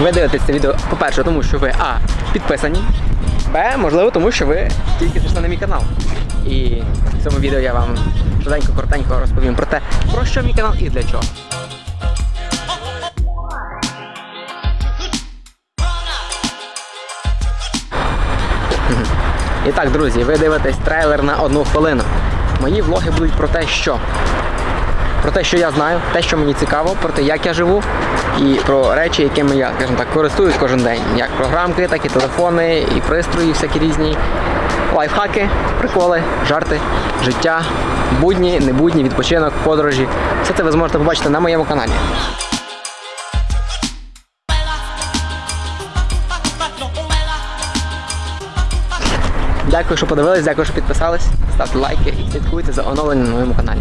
Ви дивитесь це відео, по-перше, тому що ви А. Підписані. Б. Можливо, тому що ви тільки зайшли на мій канал. І в цьому відео я вам швиденько, коротенько розповім про те, про що мій канал і для чого. І так, друзі, ви дивитесь трейлер на одну хвилину. Мої влоги будуть про те, що. Про те, що я знаю, те, що мені цікаво, про те, як я живу, і про речі, якими я, скажімо так, користуюсь кожен день. Як програмки, так і телефони, і пристрої, всякі різні. Лайфхаки, приколи, жарти, життя, будні, небудні, відпочинок, подорожі. Все це ви зможете побачити на моєму каналі. Дякую, що подивились, дякую, що підписались. Ставте лайки і слідкуйте за оновленням на моєму каналі.